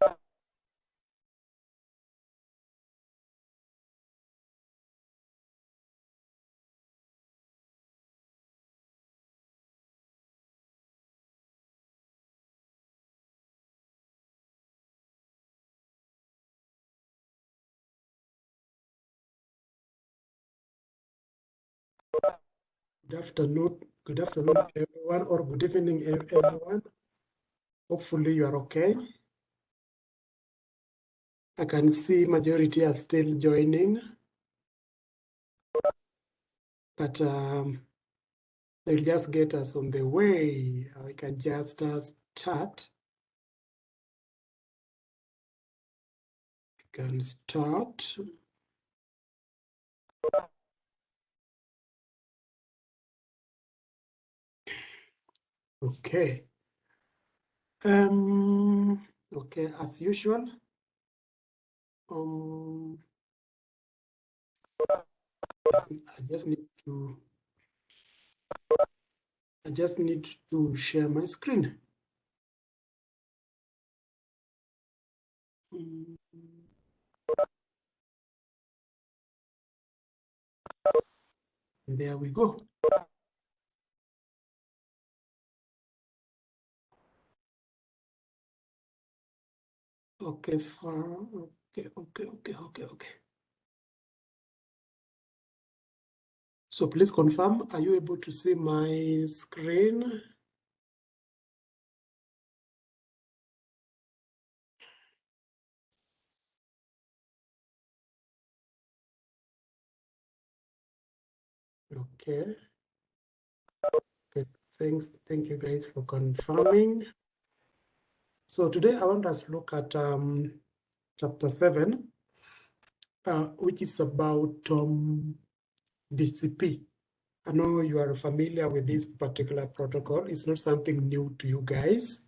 Good afternoon, good afternoon, everyone, or good evening, everyone. Hopefully you are okay. I can see majority are still joining, but um, they'll just get us on the way. We can just uh, start. We can start. Okay. Um, okay, as usual. Um, I just need to I just need to share my screen. Mm. There we go. Okay, for okay, okay, okay, okay, okay. So please confirm, are you able to see my screen? Okay. Okay, thanks. Thank you guys for confirming. So today I want us to look at um, chapter 7, uh, which is about um, DCP. I know you are familiar with this particular protocol. It's not something new to you guys.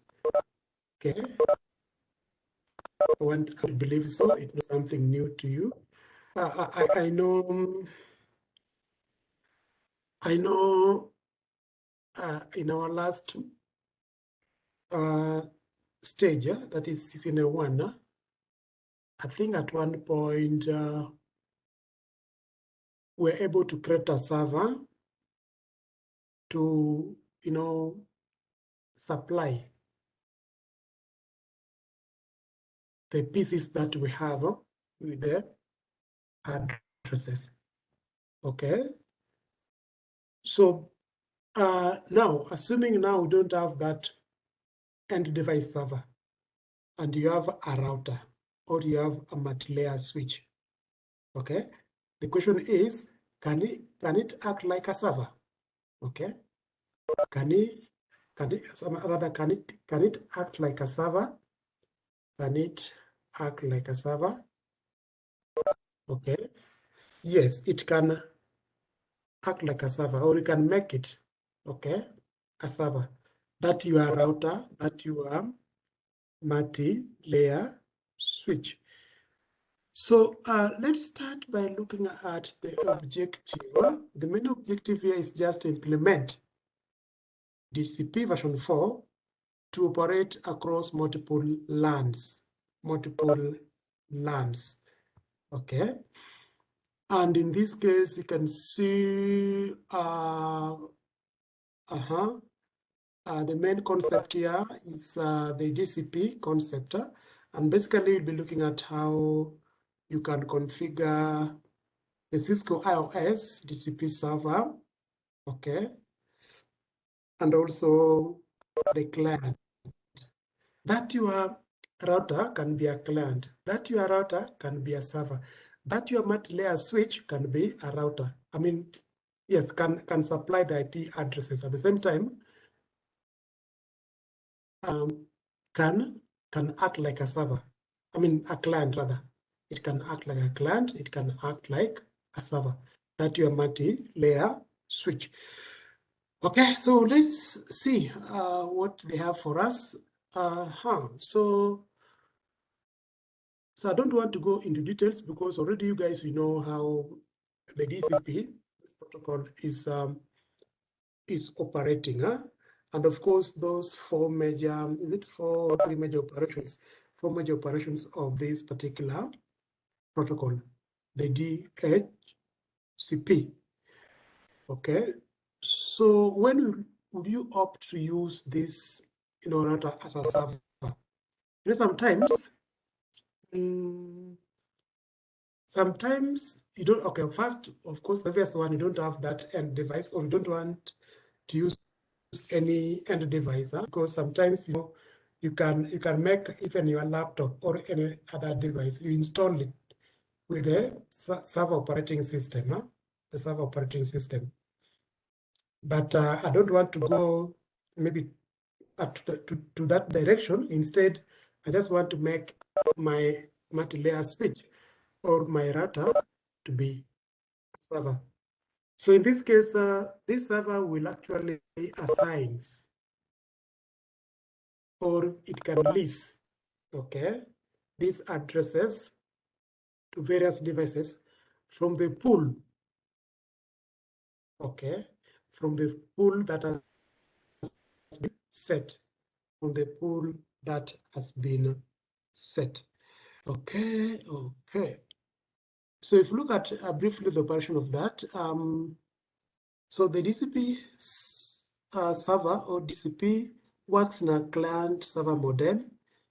Okay. I want believe so. It's not something new to you. Uh, I, I know, I know uh, in our last uh, stage, that is season one, I think at one point uh, we're able to create a server to, you know, supply the pieces that we have uh, with the addresses. Okay. So uh, now, assuming now we don't have that end device server and you have a router or you have a multi-layer switch. Okay. The question is, can it can it act like a server? Okay. Can it can it rather can it can it act like a server? Can it act like a server? Okay. Yes, it can act like a server, or you can make it okay a server that you are router, that you are multi-layer switch. So uh, let's start by looking at the objective. The main objective here is just to implement DCP version 4 to operate across multiple LANs, multiple LANs. okay? And in this case, you can see uh, uh-huh, uh, the main concept here is uh, the DCP concept. And basically, you'll be looking at how you can configure the Cisco IOS DCP server, okay? And also the client. That your router can be a client. That your router can be a server. That your multi-layer switch can be a router. I mean, yes, can, can supply the IP addresses. At the same time, um, can can act like a server. I mean, a client rather. It can act like a client. It can act like a server. That your multi-layer switch. Okay, so let's see uh, what they have for us. Uh -huh. So, so I don't want to go into details because already you guys you know how the DCP protocol is um, is operating. Huh? And of course, those four major, is it four, three major operations? four major operations of this particular protocol, the DHCP. Okay, so when would you opt to use this in order as a server? You know, sometimes, um, sometimes you don't, okay, first, of course, the first one, you don't have that end device or you don't want to use any end device because sometimes, you know, you can you can make even your laptop or any other device, you install it with a server operating system, huh? the server operating system. But uh, I don't want to go maybe up to, to, to that direction. Instead, I just want to make my multi-layer switch or my router to be server. So in this case, uh, this server will actually assign or it can lease, okay, these addresses to various devices from the pool, okay, from the pool that has been set, from the pool that has been set. Okay, okay. So if you look at uh, briefly the operation of that, um, so the DCP uh, server or DCP works in a client server model.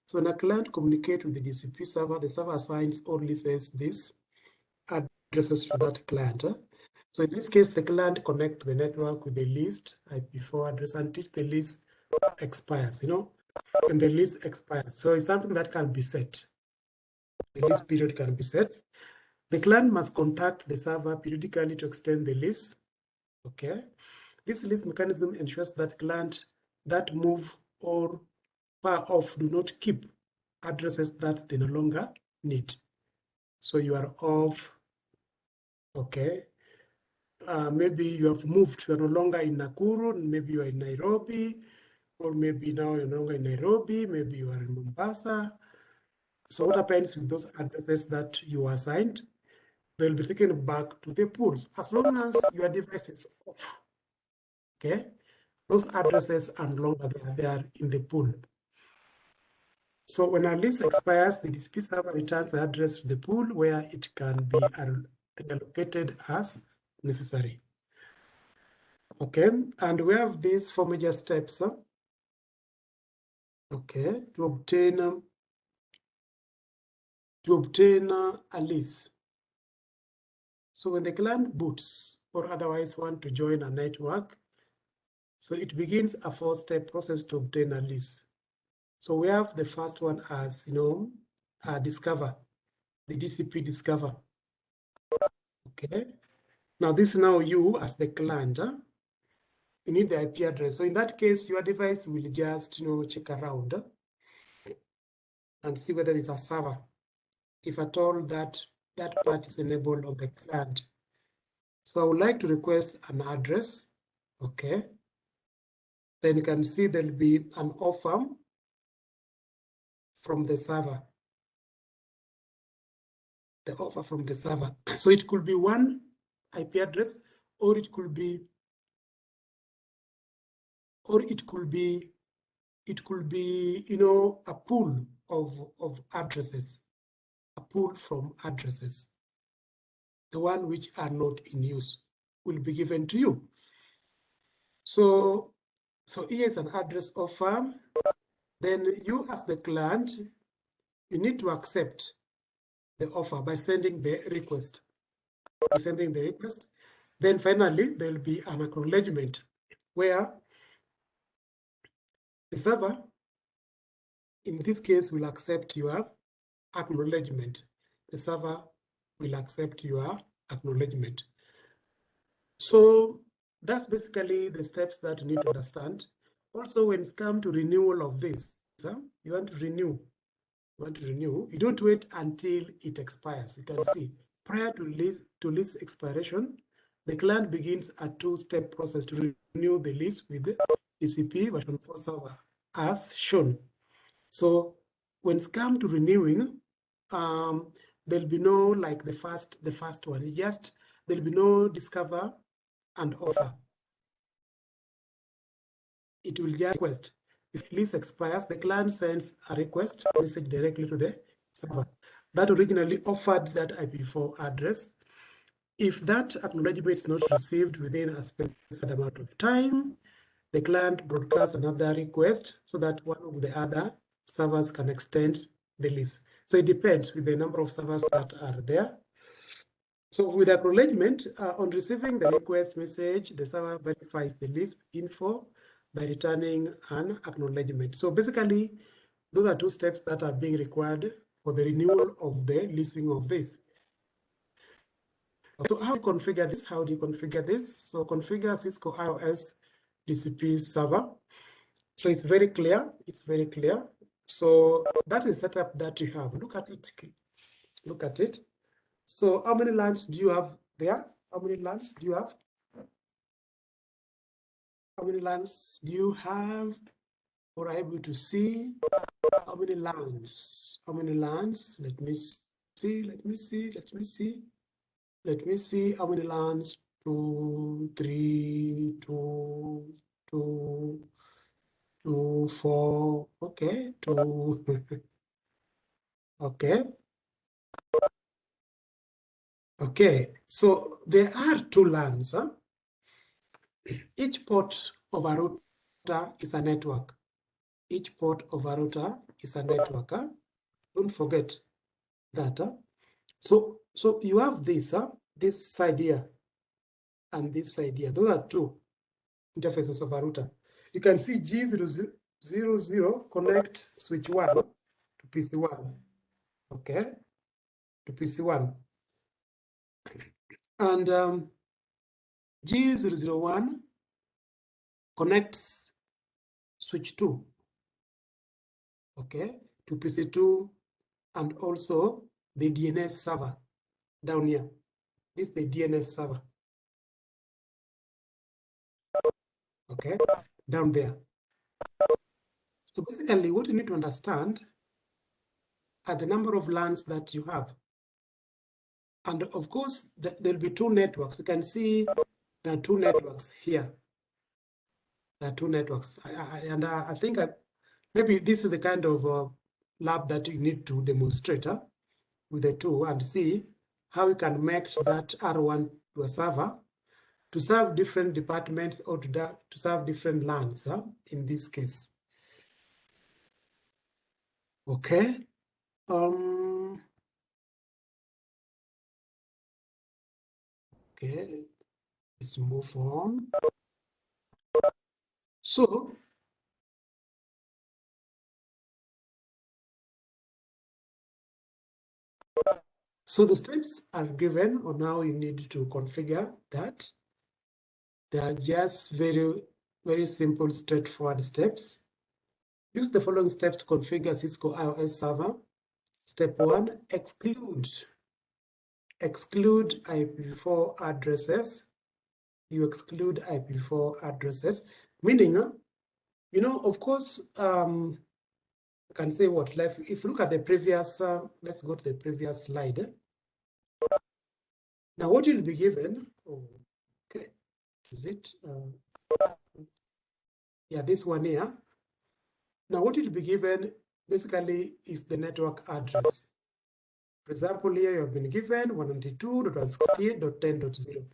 So when a client communicates with the DCP server, the server assigns or leases these addresses to that client. So in this case, the client connect to the network with the leased IPv4 address until the lease expires, you know, when the lease expires. So it's something that can be set. The lease period can be set. The client must contact the server periodically to extend the lease. Okay. This lease mechanism ensures that client that move or far off do not keep addresses that they no longer need. So you are off, okay, uh, maybe you have moved, you're no longer in Nakuru, maybe you are in Nairobi, or maybe now you're no longer in Nairobi, maybe you are in Mombasa. So what happens with those addresses that you assigned? They'll be taken back to the pools as long as your device is off. Okay, those addresses and longer they are there in the pool. So when a lease expires, the DCP server returns the address to the pool where it can be allocated as necessary. Okay, and we have these four major steps. Okay, to obtain um, to obtain uh, a lease. So when the client boots or otherwise want to join a network, so it begins a four-step process to obtain a lease. So we have the first one as, you know, uh, discover, the DCP discover. Okay, now this is now you as the client, huh? you need the IP address. So in that case, your device will just, you know, check around and see whether it's a server. If at all that that part is enabled on the client. So I would like to request an address. Okay. Then you can see there'll be an offer from the server. The offer from the server. So it could be one IP address, or it could be, or it could be, it could be, you know, a pool of, of addresses, pool from addresses. The one which are not in use will be given to you. So, so here is an address offer. Then you as the client, you need to accept the offer by sending the request sending the request. Then finally, there'll be an acknowledgement where the server, in this case, will accept your acknowledgement. The server will accept your acknowledgement. So that's basically the steps that you need to understand. Also, when it's come to renewal of this, you want to renew, you want to renew, you don't wait until it expires. You can see prior to lease, to lease expiration, the client begins a two-step process to renew the lease with the DCP version 4 server as shown. So when it's come to renewing, um, there'll be no like the first the first one. Just there'll be no discover and offer. It will just request. if lease expires, the client sends a request message directly to the server that originally offered that IPv4 address. If that acknowledgement is not received within a specified amount of time, the client broadcasts another request so that one of the other servers can extend the lease. So it depends with the number of servers that are there. So with acknowledgement, uh, on receiving the request message, the server verifies the lease info by returning an acknowledgement. So basically, those are two steps that are being required for the renewal of the leasing of this. So how do you configure this? How do you configure this? So configure Cisco IOS DCP server. So it's very clear. It's very clear. So that is setup that you have. Look at it. Look at it. So how many LANs do you have there? How many LANs do you have? How many LANs do you have or are able to see? How many LANs? How many LANs? Let me see, let me see, let me see. Let me see how many LANs. Two, three, two, two, two, four. Okay, two. okay. Okay, so there are two LANs. Huh? Each port of a router is a network. Each port of a router is a network. Huh? Don't forget that. Huh? So, so you have this, huh? this side here and this side here. Those are two interfaces of a router. You can see G00 connect switch 1 to PC1. Okay, to PC1. And um, G001 connects switch 2, okay, to PC2 and also the DNS server down here. This is the DNS server. Okay, down there. So basically what you need to understand are the number of LANs that you have. And of course, there'll be two networks. You can see there are two networks here. There are two networks. I, I, and I, I think I, maybe this is the kind of uh, lab that you need to demonstrate with the two and see how you can make that R1 to a server to serve different departments or to, to serve different LANs huh, in this case. Okay. Um, okay, let's move on. So, so the steps are given or now you need to configure that. They are just very, very simple, straightforward steps. Use the following steps to configure Cisco IOS server. Step one, exclude. Exclude IPv4 addresses. You exclude IPv4 addresses, meaning, you know, of course, um, I can say what, like, if you look at the previous, uh, let's go to the previous slide. Now, what you'll be given, oh, is it? Uh, yeah, this one here. Now, what will be given basically is the network address. For example, here you have been given 192.168.10.0.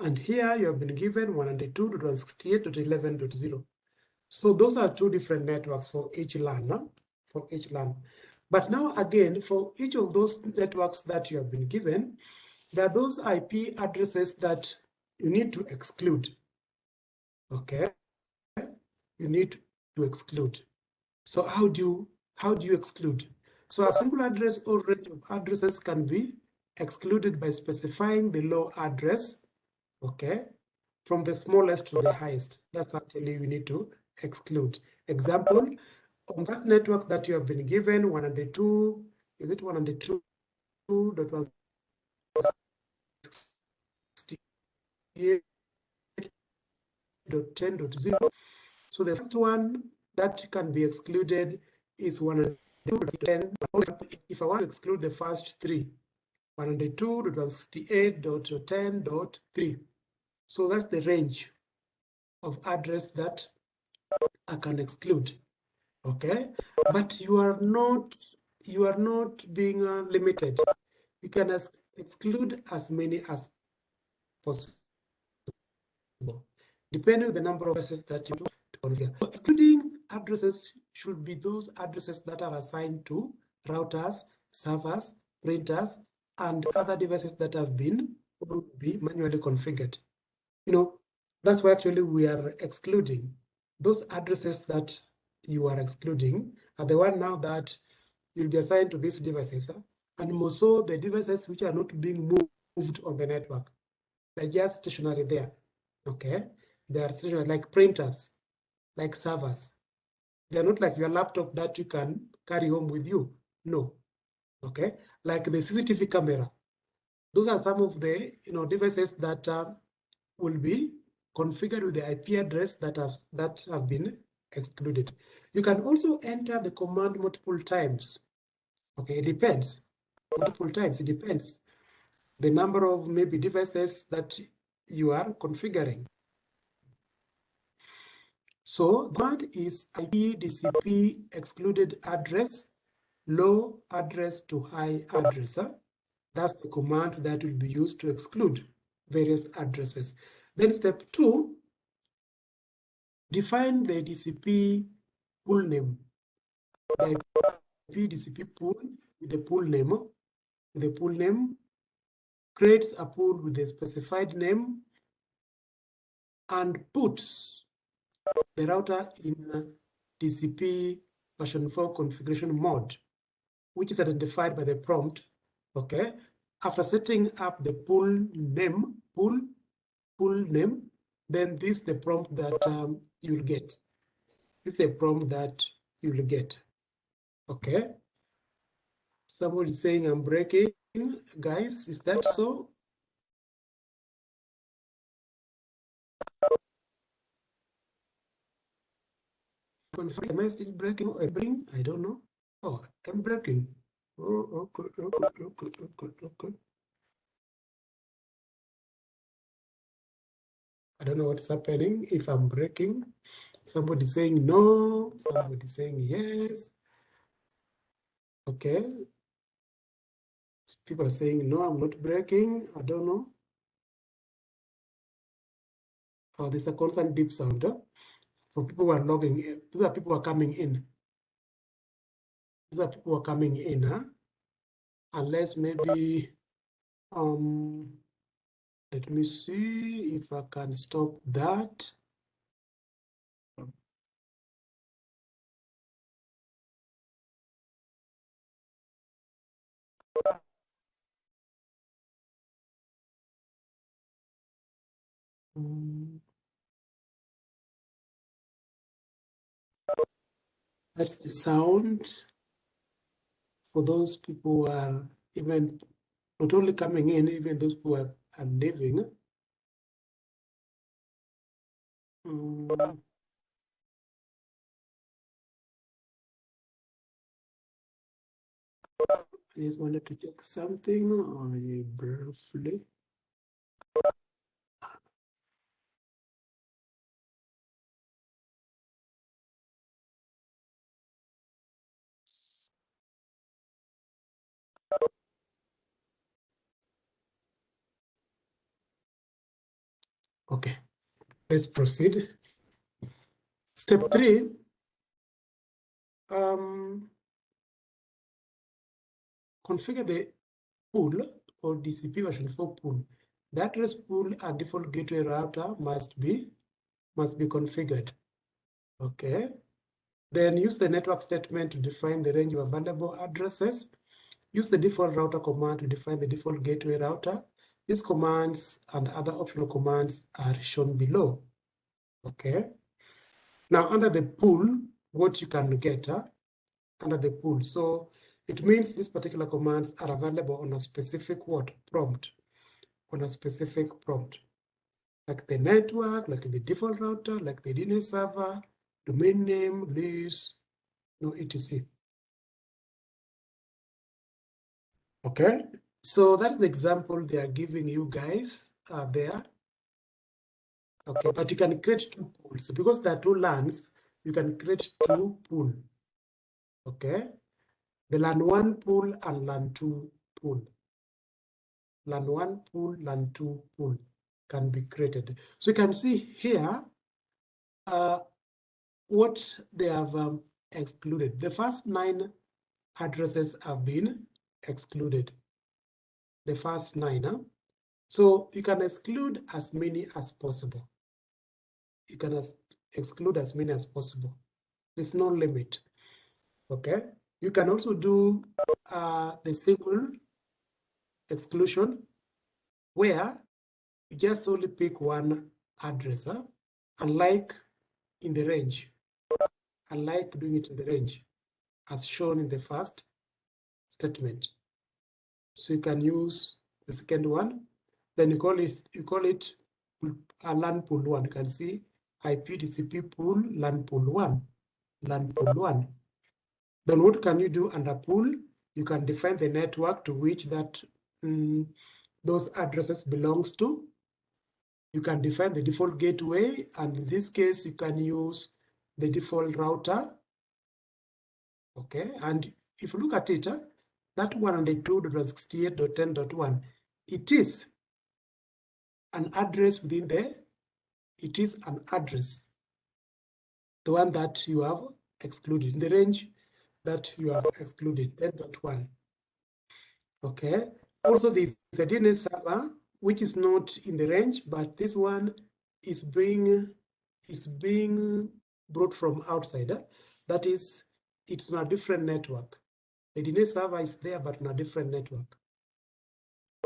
And here you have been given 192.168.11.0. So those are two different networks for each LAN, for each LAN. But now again, for each of those networks that you have been given, there are those IP addresses that you need to exclude. Okay, you need to exclude. So how do you how do you exclude? So a single address or range of addresses can be excluded by specifying the low address, okay, from the smallest to the highest. That's actually you need to exclude. Example, on that network that you have been given, 102, is it 102.1 128.10.0. So the first one that can be excluded is 102.10. If I want to exclude the first three, 102.168.10.3. So that's the range of address that I can exclude. Okay, but you are not you are not being uh, limited. You can exclude as many as possible depending on the number of addresses that you configure. Excluding addresses should be those addresses that are assigned to routers, servers, printers, and other devices that have been be manually configured. You know, that's why actually we are excluding those addresses that you are excluding are the one now that you'll be assigned to these devices and more so the devices which are not being moved on the network. They're just stationary there. Okay. They are like printers, like servers. They're not like your laptop that you can carry home with you. No. Okay. Like the CCTV camera. Those are some of the you know devices that uh, will be configured with the IP address that have that have been excluded. You can also enter the command multiple times. Okay, it depends. Multiple times, it depends. The number of maybe devices that you are configuring. So command is excluded address, low address to high address. That's the command that will be used to exclude various addresses. Then step two, define the DCP pool name. The IP DCP pool with the pool name. The pool name creates a pool with a specified name and puts the router in DCP version 4 configuration mode, which is identified by the prompt okay? After setting up the pool name pool pool name then this is the prompt that um, you'll get. This is the prompt that you'll get okay? Somebody saying i'm breaking guys is that so am i still breaking or breaking i don't know oh i'm breaking Oh, okay, okay, okay, okay, okay. I don't know what's happening. If I'm breaking, somebody saying no, somebody saying yes. Okay. People are saying no, I'm not breaking. I don't know. Oh, there's a constant deep sound. Huh? So people are logging in. These are people who are coming in. These are people who are coming in, huh? Unless maybe, um, let me see if I can stop that. That's the sound for those people who are even not only coming in, even those who are, are leaving. Um, I just wanted to check something briefly. Okay, let's proceed. Step three, um, configure the pool or DCP version 4 pool. The address pool and default gateway router must be must be configured. Okay. Then use the network statement to define the range of available addresses. Use the default router command to define the default gateway router these commands and other optional commands are shown below. Okay. Now under the pool, what you can get under the pool. So it means these particular commands are available on a specific what prompt, on a specific prompt, like the network, like the default router, like the DNS server, domain name, list, no etc. Okay, so that's the example they are giving you guys uh, there. Okay, but you can create two pools. Because there are two LANs. you can create two pool. Okay, the land 1 pool and land 2 pool. Land 1 pool, land 2 pool can be created. So you can see here uh, what they have um, excluded. The first nine addresses have been excluded. The first nine. Huh? So you can exclude as many as possible. You can as exclude as many as possible. There's no limit. Okay. You can also do uh, the single exclusion where you just only pick one address, huh? unlike in the range, unlike doing it in the range as shown in the first statement. So you can use the second one, then you call it you call it a LAN pool one. You can see IP TCP pool LAN pool one, LAN pool one. Then what can you do under pool? You can define the network to which that um, those addresses belongs to. You can define the default gateway, and in this case, you can use the default router. Okay, and if you look at it, uh, that 192.168.10.1, it is an address within there. It is an address, the one that you have excluded in the range that you have excluded, 10.1. Okay, also this the DNS server, which is not in the range, but this one is being is being brought from outside. That is, it's on a different network. The DNS server is there, but on a different network.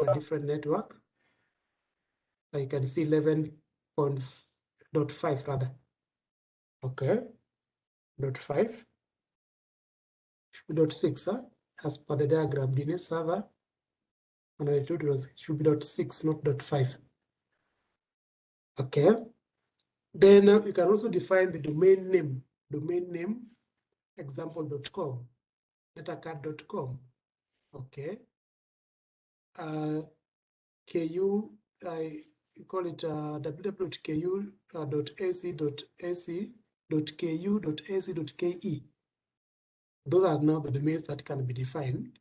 A different network. You can see 11.5 rather. Okay. Dot 5. Dot 6, huh? as per the diagram, DNS server I you it should be dot 6, not dot 5. Okay. Then uh, you can also define the domain name, domain name example.com, datacard.com. Okay. Uh, KU, I call it uh, www.ku.ac.ac.ku.ac.ke. Those are now the domains that can be defined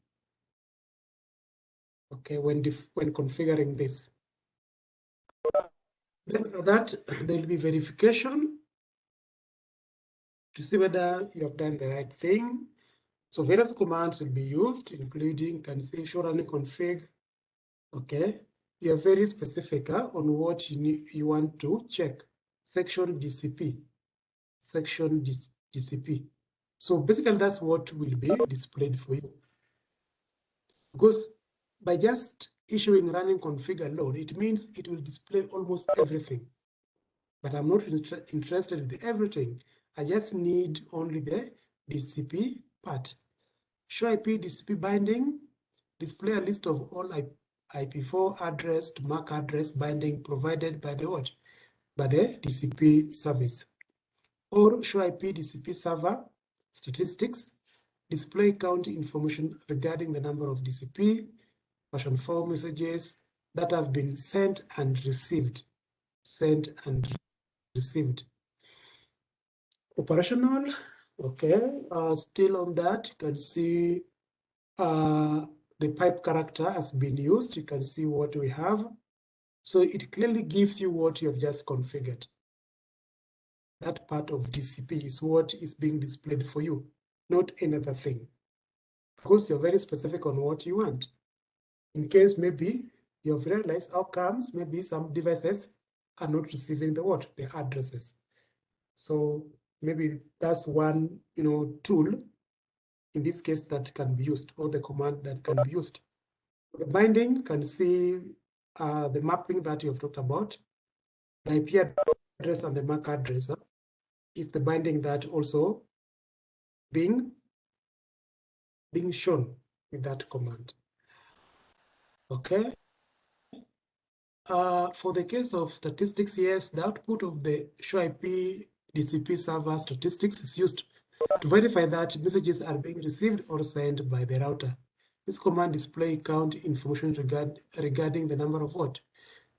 okay, when, when configuring this. Then for that, there will be verification to see whether you have done the right thing. So various commands will be used, including can say show running config. Okay, you are very specific huh, on what you, need, you want to check. Section DCP, section DCP. So basically that's what will be displayed for you. Because by just issuing running config alone, it means it will display almost everything. But I'm not inter interested in everything. I just need only the DCP part. Show IP DCP binding, display a list of all IP4 address to MAC address binding provided by the what? By the DCP service. Or show IP DCP server statistics, display count information regarding the number of DCP, version 4 messages that have been sent and received. Sent and received. Operational, okay, uh, still on that, you can see uh, the pipe character has been used. You can see what we have. So it clearly gives you what you have just configured. That part of DCP is what is being displayed for you, not another thing. Because you're very specific on what you want in case maybe you've realized outcomes, maybe some devices are not receiving the what, the addresses. So maybe that's one, you know, tool in this case that can be used or the command that can be used. The binding can see uh, the mapping that you have talked about. The IP address and the MAC address uh, is the binding that also being being shown with that command. Okay. Uh, for the case of statistics, yes, the output of the show IP DCP server statistics is used to verify that messages are being received or sent by the router. This command display count information regard, regarding the number of what?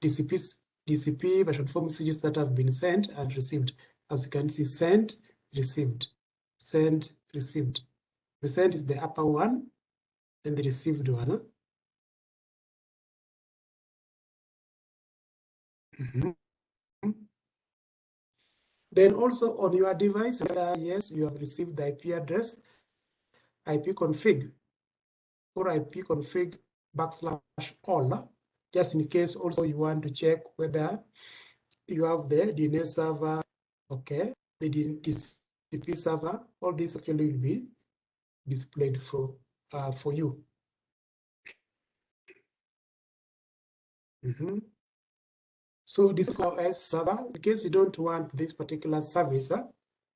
DCPs, DCP version 4 messages that have been sent and received. As you can see, sent, received, sent, received. The sent is the upper one and the received one. Mm -hmm. Then also on your device, whether yes, you have received the IP address, IP config or IP config backslash all, just in case also you want to check whether you have the DNS server, okay, the DCP server, all this actually will be displayed for, uh, for you. Mm -hmm. So this is our S server. In case you don't want this particular service,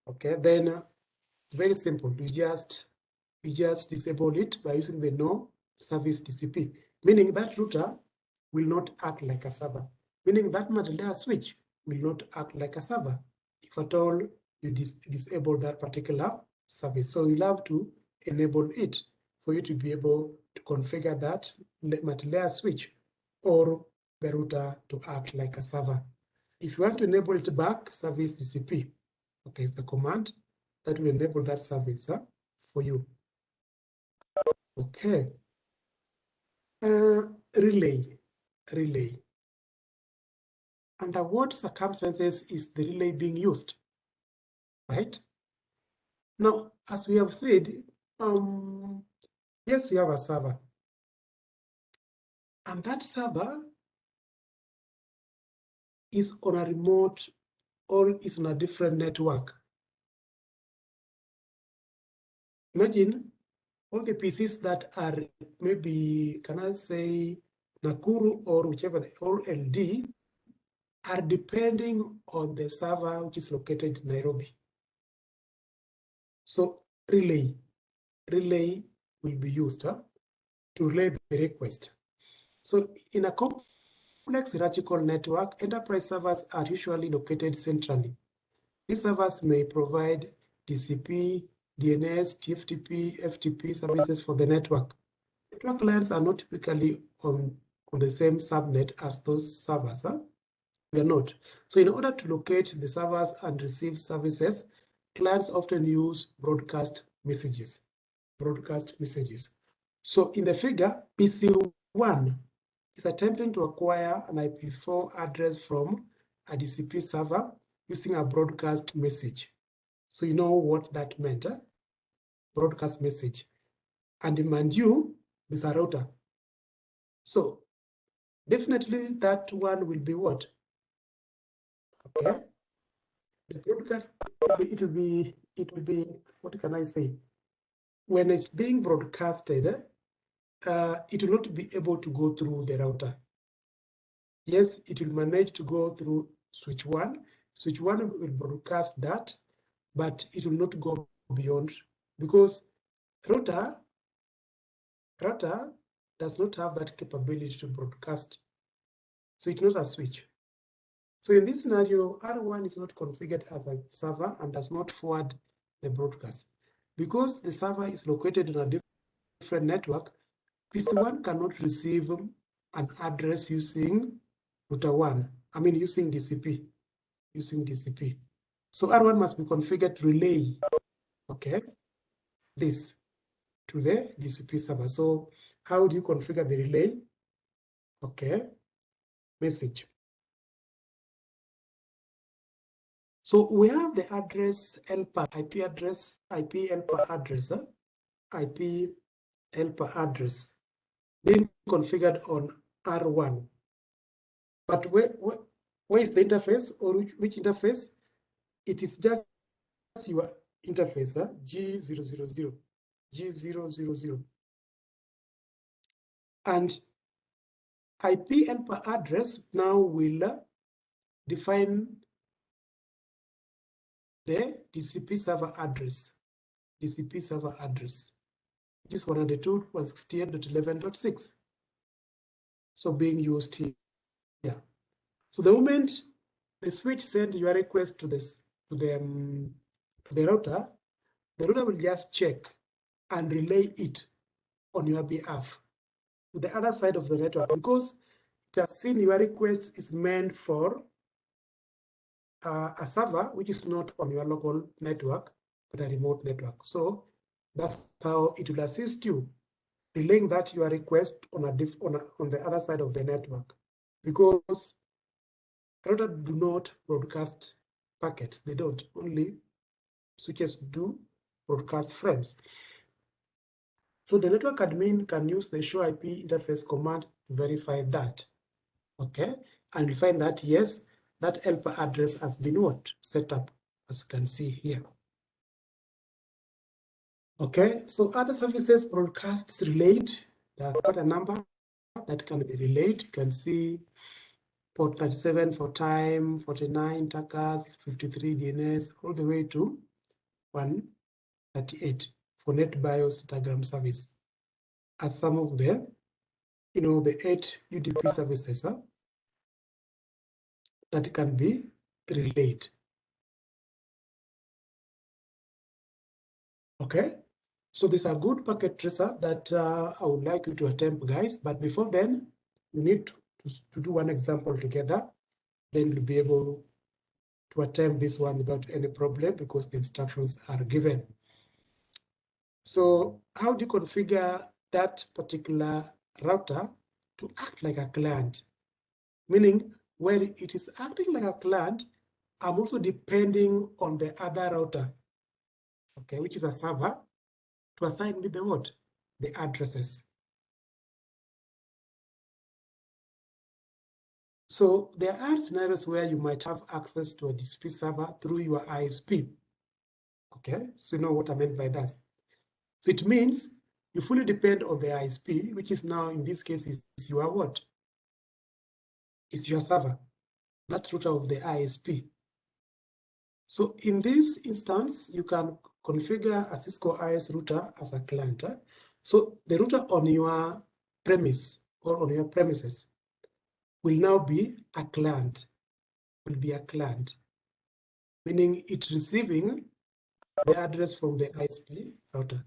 okay, then uh, it's very simple. You just you just disable it by using the no service TCP, meaning that router will not act like a server, meaning that multi-layer switch will not act like a server if at all you dis disable that particular service. So you'll have to enable it for you to be able to configure that multi-layer switch or the router to act like a server. If you want to enable it back, service TCP, okay, it's the command that will enable that service huh, for you. Okay. Uh, relay, relay. Under what circumstances is the relay being used? Right? Now, as we have said, um, yes, you have a server. And that server is on a remote or is on a different network. Imagine all the PCs that are maybe, can I say, Nakuru or whichever, or LD, are depending on the server which is located in Nairobi. So relay, relay will be used huh, to relay the request. So in a hierarchical network, enterprise servers are usually located centrally. These servers may provide TCP, DNS, TFTP, FTP services for the network. Network clients are not typically on, on the same subnet as those servers. Huh? We are not. So in order to locate the servers and receive services, clients often use broadcast messages. Broadcast messages. So in the figure, PC1 is attempting to acquire an IP4 address from a DCP server using a broadcast message. So you know what that meant, eh? broadcast message. And mind you, there's a router. So definitely that one will be what? Okay. The broadcast, it will be, it will be, what can I say? When it's being broadcasted, eh, uh, it will not be able to go through the router. Yes, it will manage to go through switch one. Switch one will broadcast that, but it will not go beyond because router, router does not have that capability to broadcast. So it's not a switch. So in this scenario, R1 is not configured as a server and does not forward the broadcast. Because the server is located on a different network, PC1 cannot receive um, an address using router 1, I mean using DCP, using DCP. So R1 must be configured to relay, okay, this to the DCP server. So how do you configure the relay? Okay, message. So we have the address helper, IP address, IP helper address, huh? IP helper address being configured on R1. But where, where, where is the interface or which, which interface? It is just your interface, huh? G000, G000. And IP helper address now will uh, define the DCP server address, DCP server address which is 192.168.11.6. So being used here. Yeah. So the moment the switch send your request to this to the, um, to the router, the router will just check and relay it on your behalf to the other side of the network because it has seen your request is meant for uh, a server which is not on your local network but a remote network. So That's how it will assist you relaying that your request on a diff on, a, on the other side of the network because router do not broadcast packets. They don't. Only switches do broadcast frames. So the network admin can use the show IP interface command to verify that. Okay, and we find that yes, that helper address has been what set up, as you can see here. Okay, so other services broadcasts relate. There are quite a number that can be relayed. You can see port 37 for time, 49 TACACS, 53 DNS, all the way to 138 for NetBIOS datagram service. As some of the, you know, the eight UDP services huh, that can be relayed. Okay, so these are good packet tracer that uh, I would like you to attempt, guys. But before then, we need to, to, to do one example together. Then you'll be able to attempt this one without any problem because the instructions are given. So how do you configure that particular router to act like a client? Meaning, when it is acting like a client, I'm also depending on the other router, okay, which is a server to assign me the what? The addresses. So there are scenarios where you might have access to a DCP server through your ISP. Okay, so you know what I meant by that. So it means you fully depend on the ISP, which is now in this case is, is your what? Is your server, that router of the ISP. So in this instance, you can configure a Cisco IOS router as a client. Eh? So the router on your premise or on your premises will now be a client, will be a client, meaning it receiving the address from the ISP router.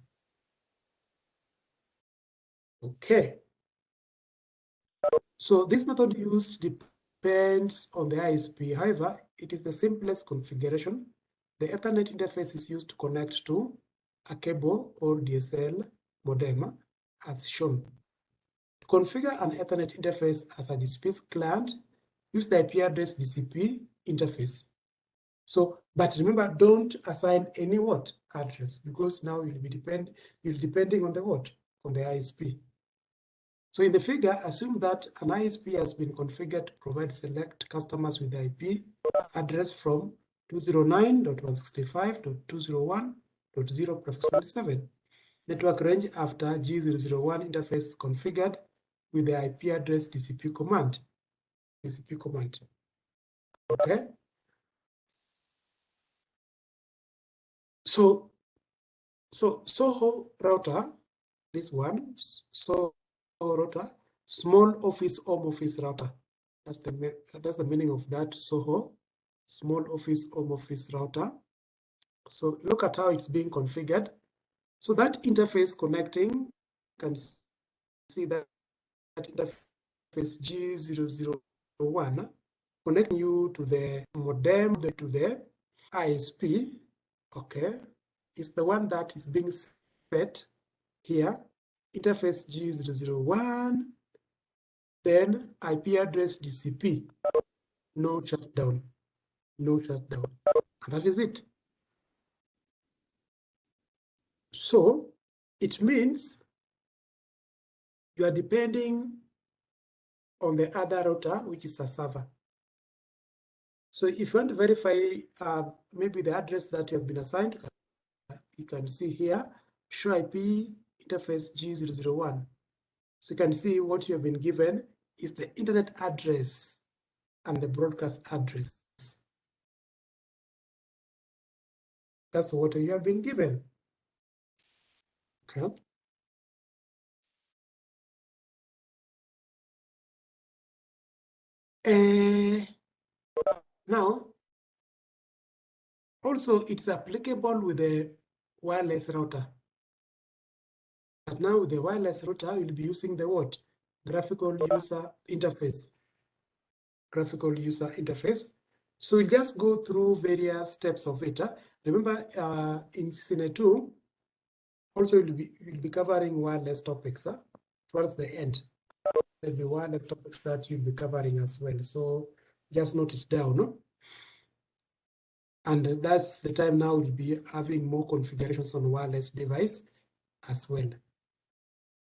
Okay. So this method used depends on the ISP. However, it is the simplest configuration the Ethernet interface is used to connect to a cable or DSL modem as shown. To configure an Ethernet interface as a DCP client, use the IP address DCP interface. So, but remember, don't assign any what address because now you'll be depend you'll depending on the what on the ISP. So in the figure, assume that an ISP has been configured to provide select customers with the IP address from 209.165.201.0 prefix 27. Network range after G001 interface configured with the IP address DCP command. DCP command. Okay. So, so Soho router, this one, Soho router, small office home office router. That's the that's the meaning of that Soho small office home office router. So look at how it's being configured. So that interface connecting, can see that, that interface G001 connecting you to the modem, to the ISP, okay, is the one that is being set here, interface G001, then IP address DCP, no shutdown no shutdown. And that is it. So it means you are depending on the other router, which is a server. So if you want to verify uh, maybe the address that you have been assigned, you can see here, show IP interface G001. So you can see what you have been given is the internet address and the broadcast address. That's what you have been given. Okay. Uh, now, also it's applicable with a wireless router. But now with the wireless router, you'll be using the what? Graphical user interface. Graphical user interface. So we'll just go through various steps of it. Remember, uh, in CCNA2, also will be, will be covering wireless topics huh? towards the end. There'll be wireless topics that you'll be covering as well. So just note it down. No? And that's the time now we'll be having more configurations on wireless device as well.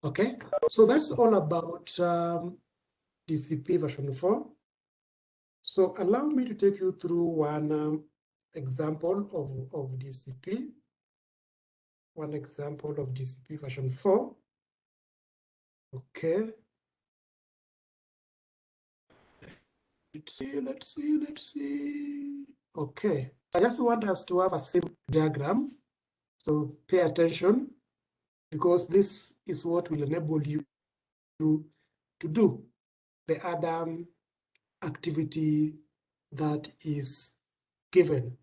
Okay, so that's all about um, DCP version 4. So allow me to take you through one um, example of, of DCP. One example of DCP version 4. Okay. Let's see, let's see, let's see. Okay, I just want us to have a simple diagram. So pay attention because this is what will enable you to, to do the other activity that is given.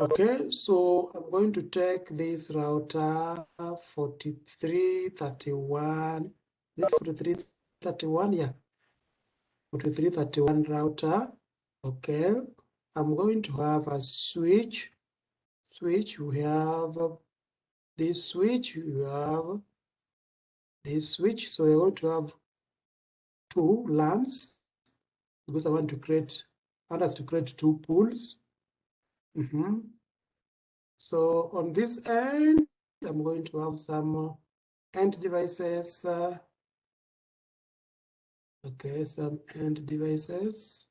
Okay, so I'm going to take this router 4331, is it 4331? Yeah, 4331 router. Okay, I'm going to have a switch. Switch, we have this switch, you have this switch. So we're going to have two LANs because I want to create, I want us to create two pools. Mm -hmm. So on this end, I'm going to have some end devices. Uh, okay, some end devices.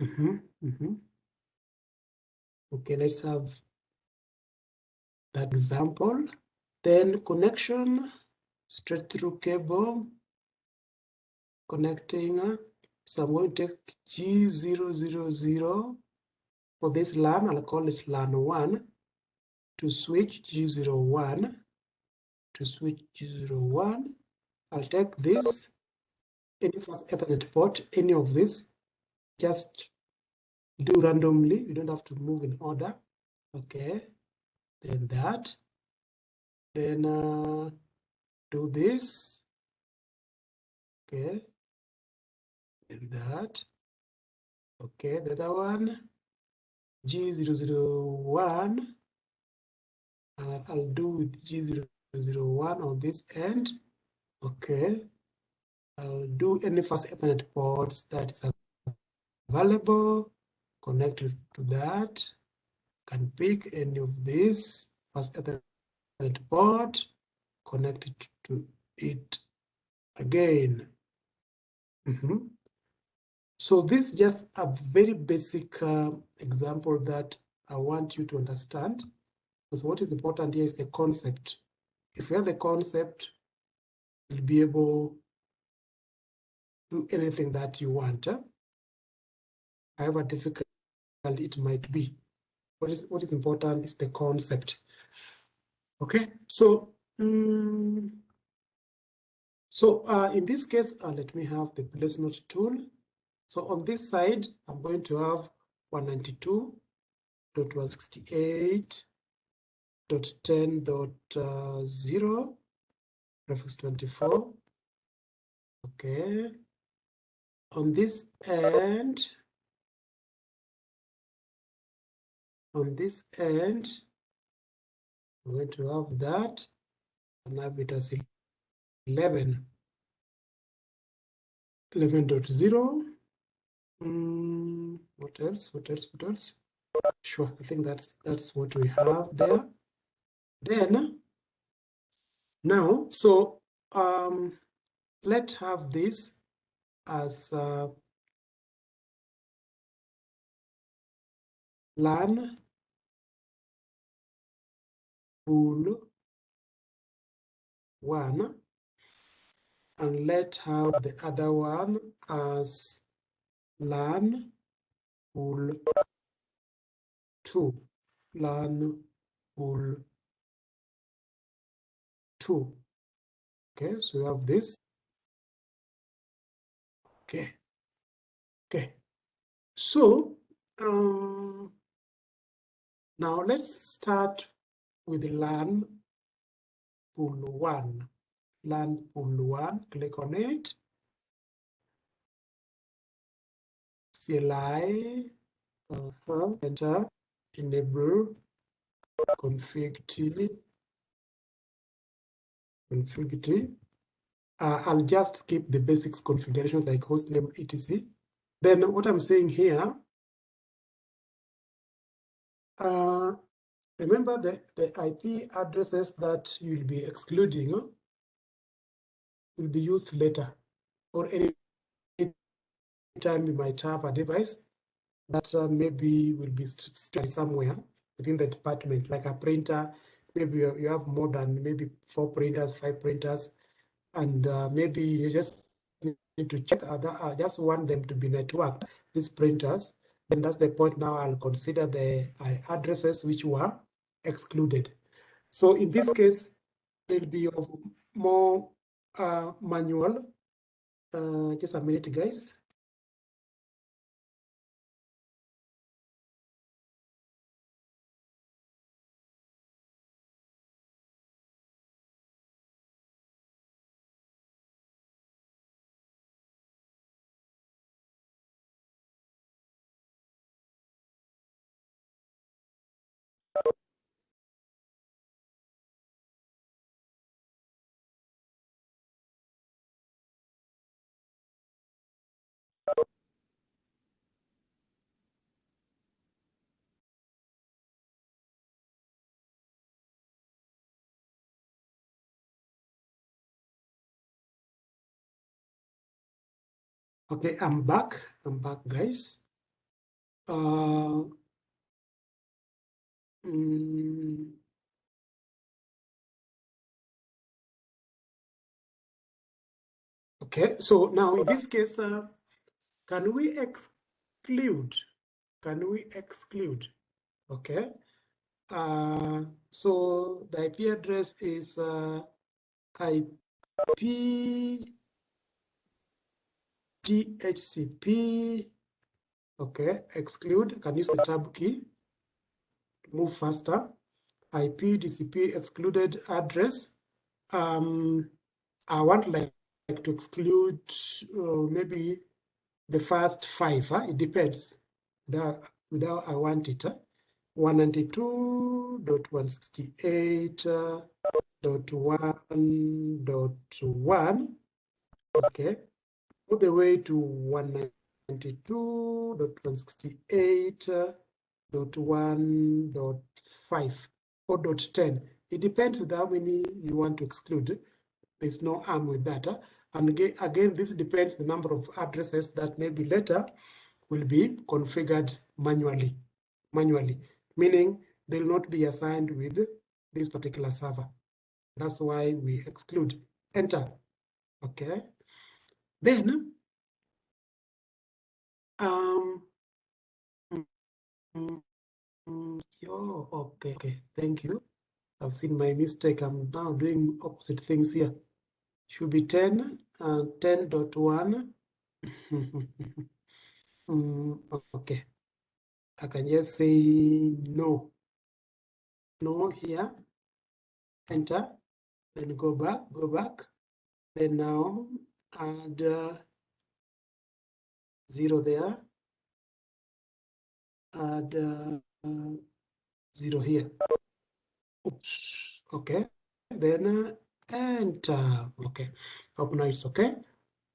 Mm -hmm, mm -hmm. Okay, let's have that example. Then connection straight through cable connecting. Uh, so I'm going to take G000 for this LAN, I'll call it LAN 1 to switch G01 to switch G01. I'll take this any first Ethernet port, any of this, just do randomly. You don't have to move in order. Okay. Then that. Then uh, do this. Okay. Then that. Okay. The other one. G001. Uh, I'll do with G001 on this end. Okay. I'll do any first Ethernet ports that is available connected to that. Can pick any of these as Ethernet port, connect it to it again. Mm -hmm. So this is just a very basic uh, example that I want you to understand. Because what is important here is the concept. If you have the concept, you'll be able to do anything that you want. Huh? However difficult it might be. What is what is important is the concept. Okay, so um, so uh, in this case, uh, let me have the place note tool. So on this side, I'm going to have 192.168.10.0 prefix 24. Okay. On this end, on this end, I'm going to have that and have it as 11. 11.0. Mm, what else? What else? What else? Sure, I think that's that's what we have there. Then now, so um, let's have this as uh, LAN pool one. And let have the other one as LAN pool two LAN pool two okay so we have this. Okay. Okay. So um now let's start with LAN pool one, LAN pool one, click on it. CLI, uh -huh, enter, enable, config T, config T. Uh, I'll just skip the basics configuration like hostname etc. Then what I'm saying here, uh, remember the, the IP addresses that you'll be excluding will be used later or any time you might have a device that uh, maybe will be stored somewhere within the department, like a printer. Maybe you, you have more than maybe four printers, five printers, and uh, maybe you just need to check other, I just want them to be networked, these printers. And that's the point now I'll consider the uh, addresses which were excluded. So in this case, there'll be more uh, manual. Uh, just a minute, guys. Okay, I'm back. I'm back, guys. Uh, mm, okay, so now in this case, uh, can we exclude? Can we exclude? Okay. Uh, so the IP address is uh, IP DHCP. Okay, exclude. Can use the tab key. Move faster. IP DCP excluded address. Um, I want like, like to exclude uh, maybe the first five. Huh? It depends. Without, without I want it. Huh? 192.168.1.1. Okay all the way to 192.168.1.5 or dot 10. It depends with how many you want to exclude. There's no harm with that. And again, this depends the number of addresses that maybe later will be configured manually, manually, meaning they'll not be assigned with this particular server. That's why we exclude. Enter. Okay. Then, um, oh, okay, okay, thank you. I've seen my mistake. I'm now doing opposite things here. Should be 10 and uh, 10.1. mm, okay. I can just say no. No here. Enter. Then go back, go back. Then now add uh, zero there, add uh, zero here. Oops. Okay, then uh. Okay, hope now it's okay.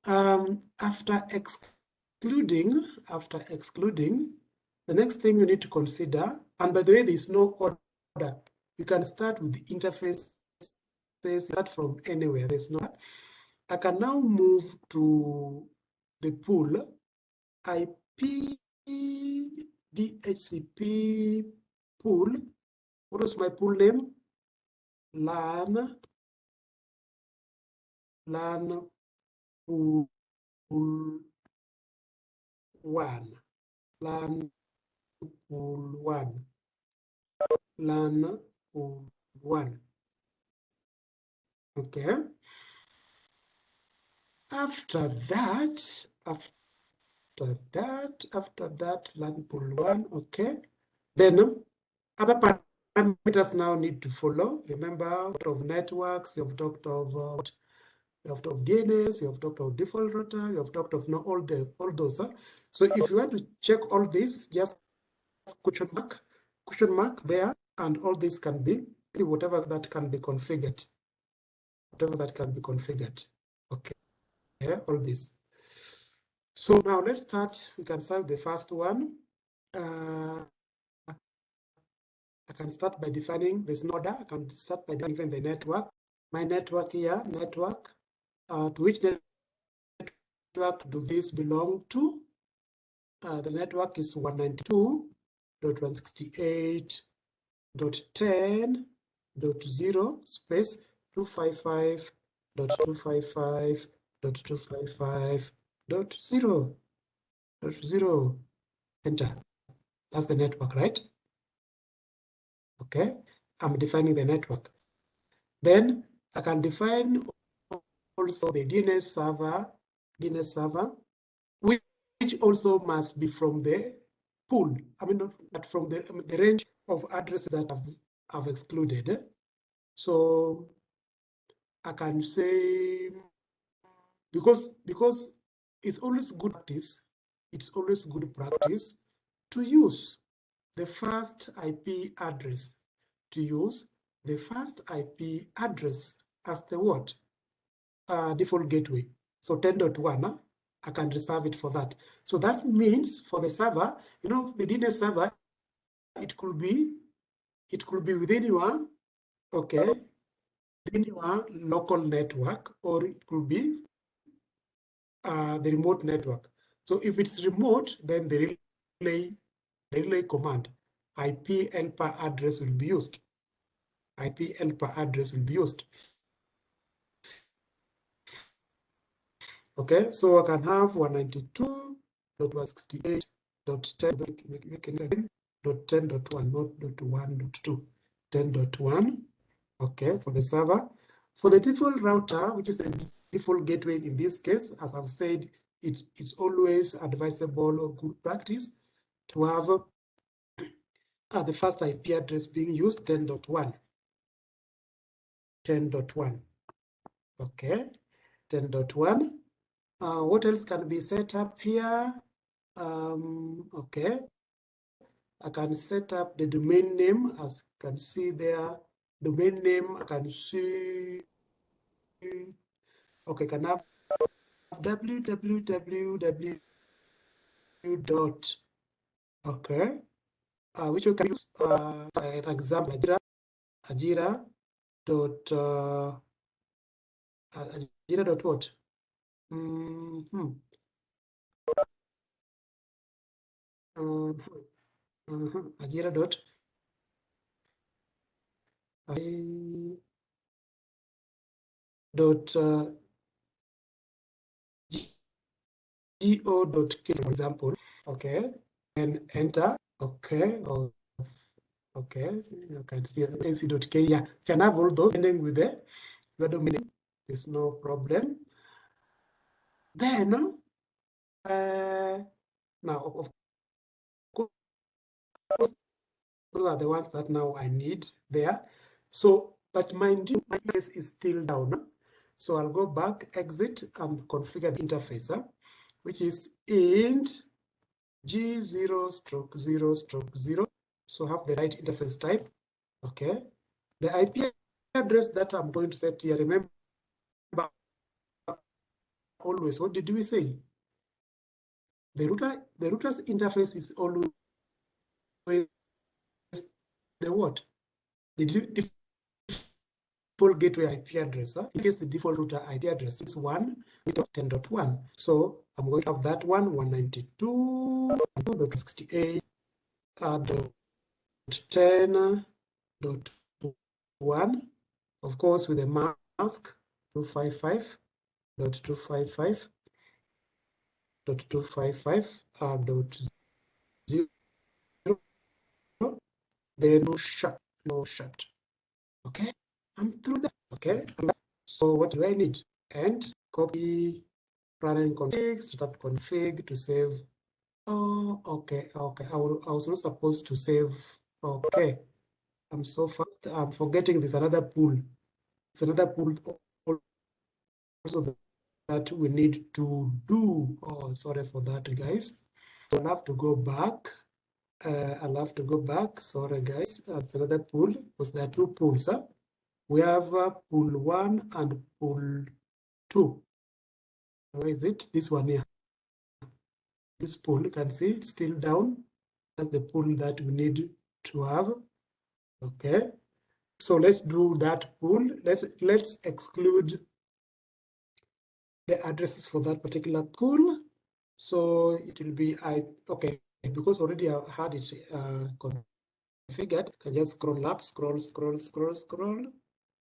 Um, after excluding, after excluding, the next thing you need to consider, and by the way, there is no order. You can start with the interface, start from anywhere. There's no I can now move to the pool IP DHCP pool. What is my pool name? LAN LAN pool one. LAN pool one. LAN pool one. Okay. After that, after that, after that, LAN pool one, okay. Then other parameters now need to follow. Remember, of networks, you have talked about you have talked of DNS, you have talked of default router, you have talked of no, all the all those. Huh? So if you want to check all this, just question mark, question mark there, and all this can be whatever that can be configured. Whatever that can be configured. Okay. Yeah, all this. So now let's start. We can start the first one. Uh, I can start by defining this node. I can start by defining the network. My network here, network, uh, to which network do this belong to? Uh, the network is 192.168.10.0 space 255.255.255.0 dot zero. Enter. That's the network right? Okay. I'm defining the network. Then i can define also the dns server dns server which also must be from the pool. I mean, not but from the, the range of addresses that I've, I've excluded. So I can say, because, because it's always good practice, it's always good practice to use the first IP address, to use the first IP address as the what? Uh, default gateway. So 10.1, huh? I can reserve it for that. So that means for the server, you know, the DNS server, it could be, it could be within your, okay, within your local network, or it could be uh, the remote network. So if it's remote, then the relay, the relay command, IP helper address will be used. IP helper address will be used. Okay, so I can have 192.168.10, dot 10.1, not dot 1, dot 2, 10.1. Okay, for the server. For the default router, which is the default gateway in this case, as I've said, it, it's always advisable or good practice to have uh, the first IP address being used 10.1. 10.1. Okay, 10.1. Uh, what else can be set up here? Um, okay. I can set up the domain name as you can see there. Domain name, I can see. Okay, can I have www dot okay uh, which we can use uh, an example ajira ajira dot uh, ajira dot what Mm -hmm. Mm -hmm. Mm -hmm. Ajira dot. I dot uh, go dot k for example. Okay. And enter. Okay. Or okay. You can see ac dot k. Yeah. Can have all those ending with the domain there's no problem then, uh, now, of course, those are the ones that now I need there. So, but mind you, my interface is still down. So I'll go back, exit, and configure the interface, which is int g0 stroke 0 stroke 0. So have the right interface type. Okay. The IP address that I'm going to set here, remember, always, what did we say? The router, the router's interface is always the what? The default gateway IP address. Huh? In case the default router IP address is 1, 10.1. So I'm going to have that one, 192.68 uh, dot 10.1. Of course, with a mask, 255 dot two five five dot two five five uh, dot zero then no shut no shut. Okay? I'm through that okay? So what do i need? And copy running config startup config to save. Oh okay okay. I, will, I was not supposed to save. Okay. I'm so fast. I'm forgetting there's another pool. It's another pool also that we need to do. Oh, sorry for that, guys. So I'll have to go back. Uh, I'll have to go back. Sorry, guys. That's another pool because there are two pools. Huh? We have uh, pool one and pool two. Where is it? This one here. This pool, you can see it's still down. That's the pool that we need to have. Okay. So let's do that pool. Let's let's exclude the addresses for that particular pool. So it will be I okay because already I had it uh, configured. I just scroll up, scroll, scroll, scroll, scroll.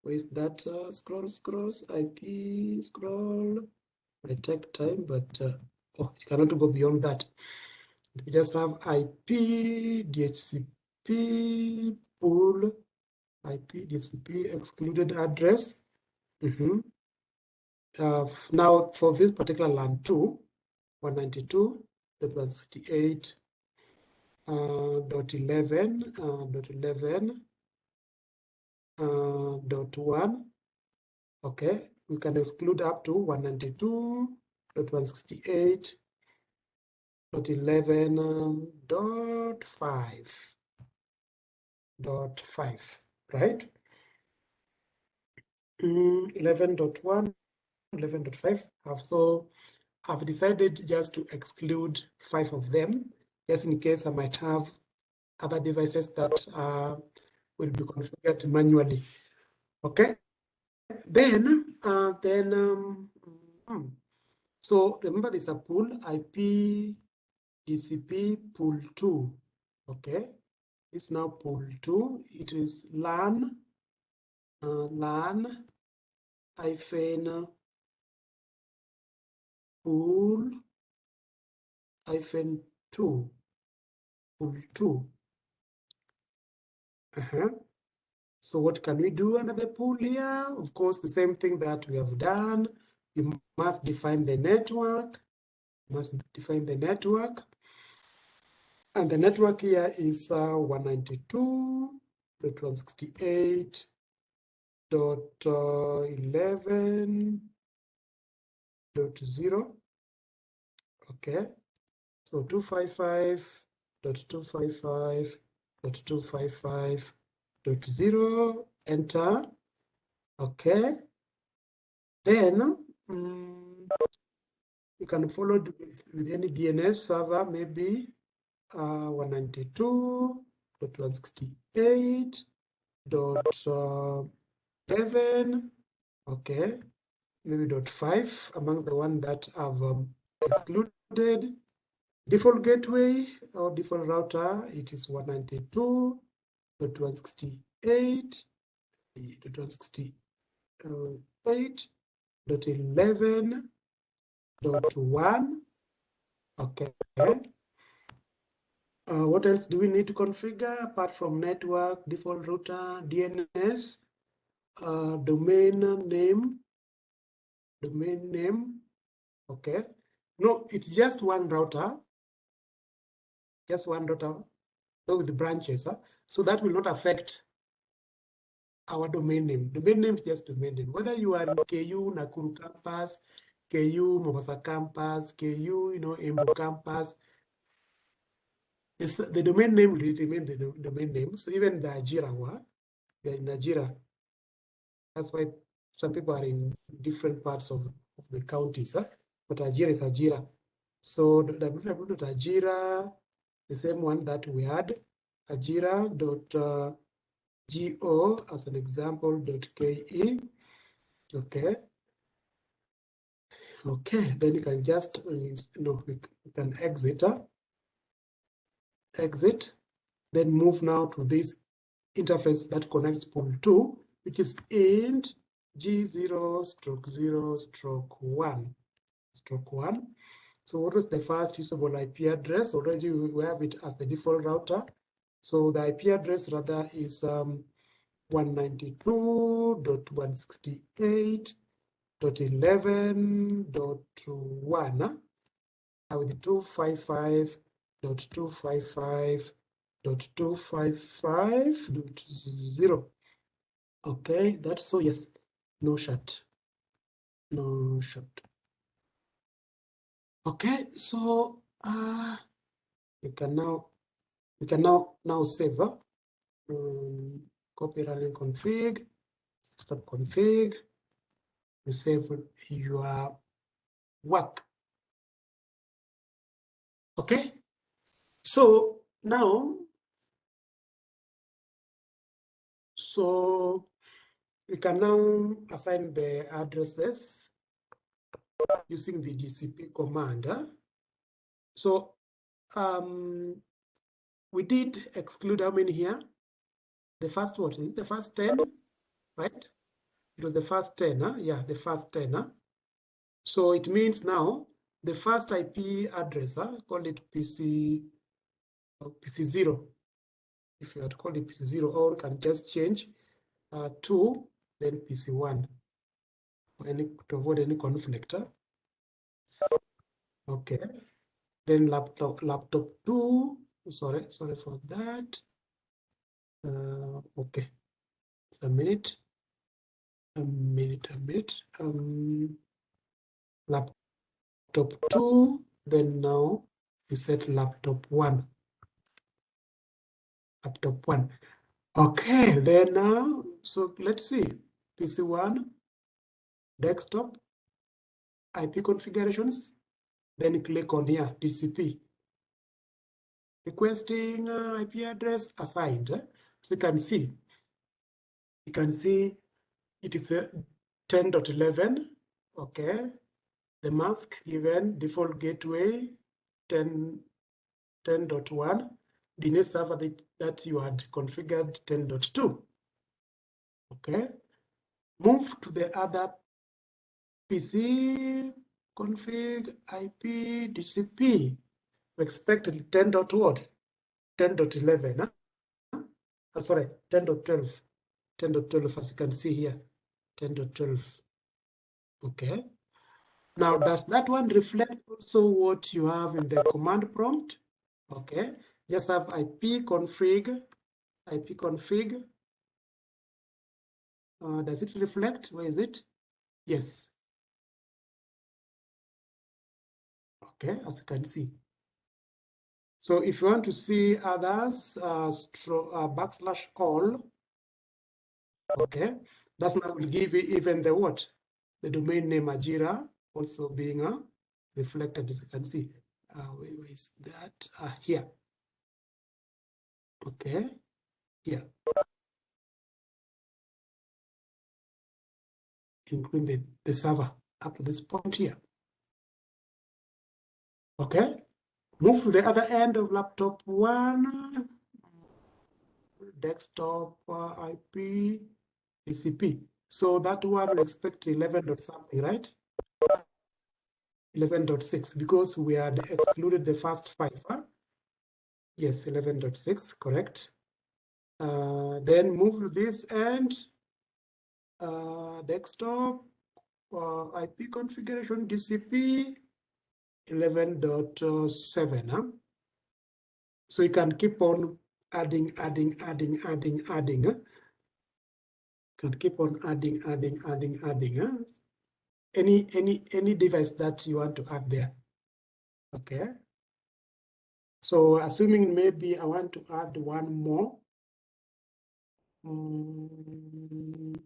Where is that? Uh, scroll, IP, scroll. I take time, but uh, oh, you cannot go beyond that. We just have IP, DHCP, pool, IP, DHCP, excluded address. Mm -hmm. Uh, now, for this particular LAN 2, 192.168 uh, dot 11 uh, dot 11 uh, dot 1 okay we can exclude up to 192.168 dot 11 dot 5 dot 5 right? Mm, 11.1 11.5 have so I've decided just to exclude five of them, just in case I might have other devices that uh, will be configured manually. Okay. Then, uh, then, um, hmm. so remember there's a pool IP DCP pool two. Okay. It's now pool two. It is LAN, uh, LAN hyphen pool hyphen 2 pool 2 uh -huh. so what can we do under the pool here? Of course the same thing that we have done. You must define the network. You must define the network. And the network here is uh, 192.168.11 255.0. Okay, so 255 255 255 255 0 enter. Okay, then um, you can follow with, with, any DNS server, maybe uh, seven. Uh, okay, maybe dot five among the one that have um, excluded. Default gateway or default router, it is 192.168, dot 11 dot 1 okay. Uh, what else do we need to configure apart from network default router dns uh, domain name domain name. Okay. No, it's just one router. Just one router so with the branches. Huh? So that will not affect our domain name. Domain name is just domain name. Whether you are in KU, Nakuru campus, KU, Mombasa campus, KU, you know, Embu campus, it's, the domain name will remain the domain name. So even the Ajira one, we are in. That's why some people are in different parts of, of the counties, huh? but Ajira is Ajira. So www.ajira, the same one that we had, ajira.go uh, as an example, .ke. Okay. Okay, then you can just, you know, we can exit, uh, exit, then move now to this interface that connects pool 2, which is int G0 stroke 0 stroke 1 stroke 1. So what was the first usable IP address? Already we have it as the default router. So the IP address rather is um, 192.168.11.1 uh, with 255.255 dot two five five dot zero. Okay, that's so yes, no shut, no shut. Okay, so uh, we can now we can now now save. Uh, um, copy running config, start config. You save your work. Okay, so now, so we can now assign the addresses using the DCP command. So um, we did exclude how many here? The first what? The first 10, right? It was the first 10, huh? yeah, the first 10. Huh? So it means now the first IP address, huh? call it PC, uh, PC0. If you had called it PC0, or you can just change uh, to then PC1 any, to avoid any conflict. Huh? Okay. Then laptop laptop 2, sorry, sorry for that. Uh, okay. It's a minute. A minute, a minute. Um, laptop two, then now you set laptop one. Laptop one. Okay, then now, so let's see. PC one, desktop, IP configurations, then click on here, DCP. Requesting uh, IP address assigned. So you can see, you can see it is a 10.11, okay. The mask given default gateway 10, 10.1, DNS server that you had configured 10.2, okay. Move to the other PC config IP DCP. We expected 10 dot what? 10.11. Huh? Oh, sorry, 10.12. 10.12 as you can see here. 10.12. Okay. Now, does that one reflect also what you have in the command prompt? Okay. Just have IP config, IP config. Uh, does it reflect? Where is it? Yes. Okay, as you can see. So if you want to see others, uh, uh, backslash all, okay, that's now will give you even the what? The domain name Ajira also being uh, reflected, as you can see. Uh, where, is that? Uh, here. Okay, here. Including the, the server up to this point here. Okay, move to the other end of laptop one, desktop uh, IP, DCP. So that one expect 11 dot something, right? 11.6 because we had excluded the first five. Huh? Yes, 11.6, correct. Uh, then move to this end, uh, desktop, uh, IP configuration, DCP, 11.7. Huh? So you can keep on adding, adding, adding, adding, adding. Huh? Can keep on adding, adding, adding, adding. Huh? Any any any device that you want to add there. Okay. So assuming maybe I want to add one more. Mm,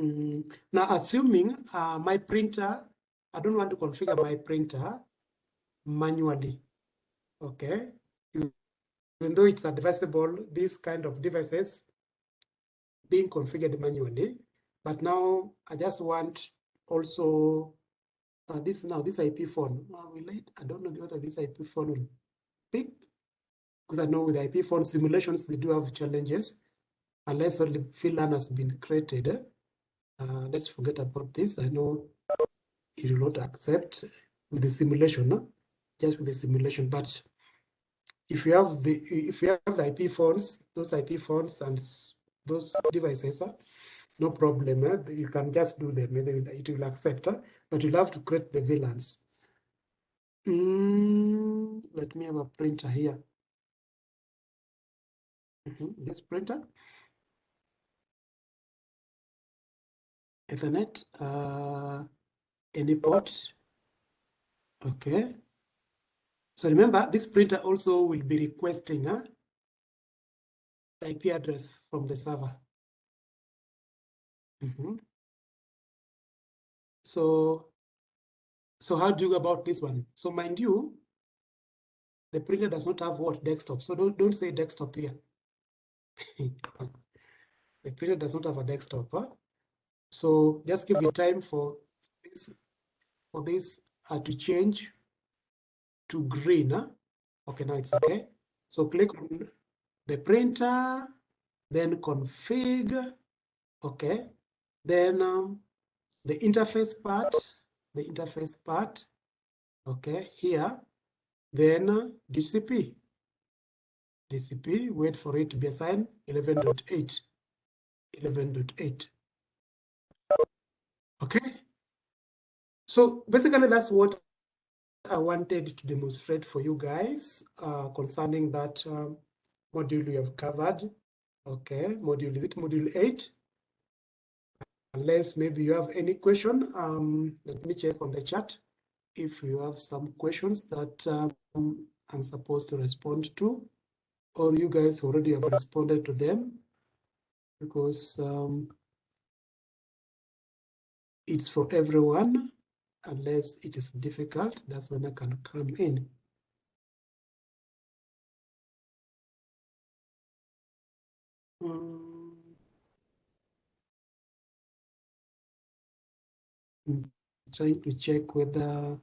mm, now assuming uh, my printer I don't want to configure my printer manually. Okay. Even though it's advisable, these kind of devices being configured manually. But now I just want also uh, this now this IP phone. I don't know whether this IP phone will pick because I know with IP phone simulations they do have challenges unless only VLAN has been created. Uh, let's forget about this. I know it will not accept with the simulation, no? just with the simulation. But if you have the if you have the IP phones, those IP phones and those devices, uh, no problem. Eh? You can just do them, it will accept. Uh, but you'll have to create the VLANs. Mm, let me have a printer here. Mhm, This printer. Ethernet, uh, any port. Okay. So remember, this printer also will be requesting huh, the IP address from the server. Mhm. So, so how do you go about this one? So mind you, the printer does not have what desktop. So don't don't say desktop here. the printer does not have a desktop. Huh? So just give it time for this for this uh, to change to green. Huh? Okay, now it's okay. So click on the printer, then config. Okay, then um, the interface part, the interface part. Okay, here, then uh, DHCP. DHCP, wait for it to be assigned 11.8. 11.8. Okay. So basically that's what I wanted to demonstrate for you guys uh, concerning that um, module we have covered. Okay, module, is it module 8? Unless maybe you have any question, um, let me check on the chat if you have some questions that um, I'm supposed to respond to, or you guys already have responded to them because um, it's for everyone unless it is difficult that's when i can come in. Um, I'm trying to check whether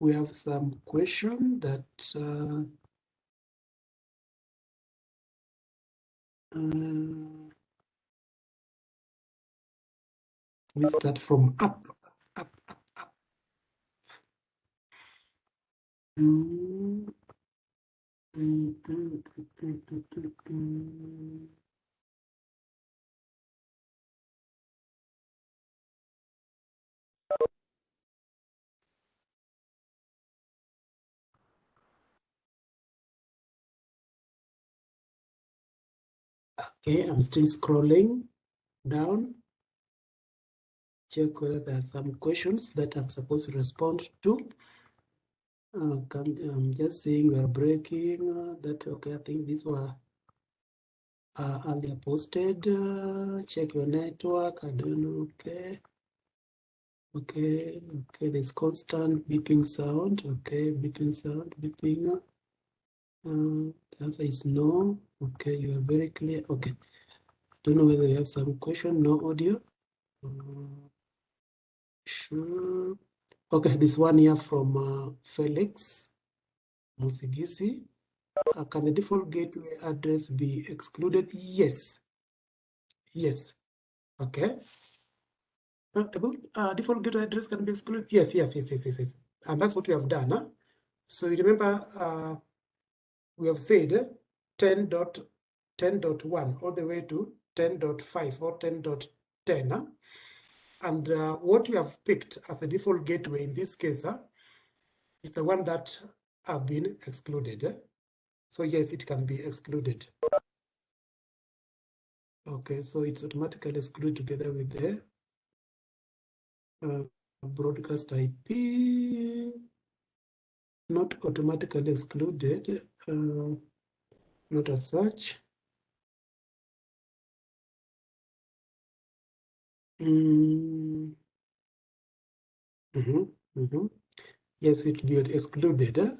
we have some question that uh, uh, we start from up up up up. Okay, I'm still scrolling down. Check whether there are some questions that I'm supposed to respond to. Uh, I'm just saying we are breaking uh, that. Okay, I think these were uh, earlier posted. Uh, check your network. I don't know. Okay. Okay. Okay. There's constant beeping sound. Okay. Beeping sound. Beeping. Uh, the answer is no. Okay. You are very clear. Okay. Don't know whether you have some question. No audio. Uh. Okay. This one here from uh, Felix Musigisi. Uh, can the default gateway address be excluded? Yes. Yes. Okay. Uh, uh, default gateway address can be excluded? Yes, yes, yes, yes, yes, yes. And that's what we have done. Huh? So you remember uh, we have said 10.10.1 all the way to 10.5 or 10.10. Huh? And uh, what we have picked as the default gateway in this case huh, is the one that have been excluded. eh? So yes, it can be excluded. Okay, so it's automatically excluded together with the uh, broadcast IP, not automatically excluded, uh, not as such. Mm. Mhm, mhm. Yes, it be excluded. eh?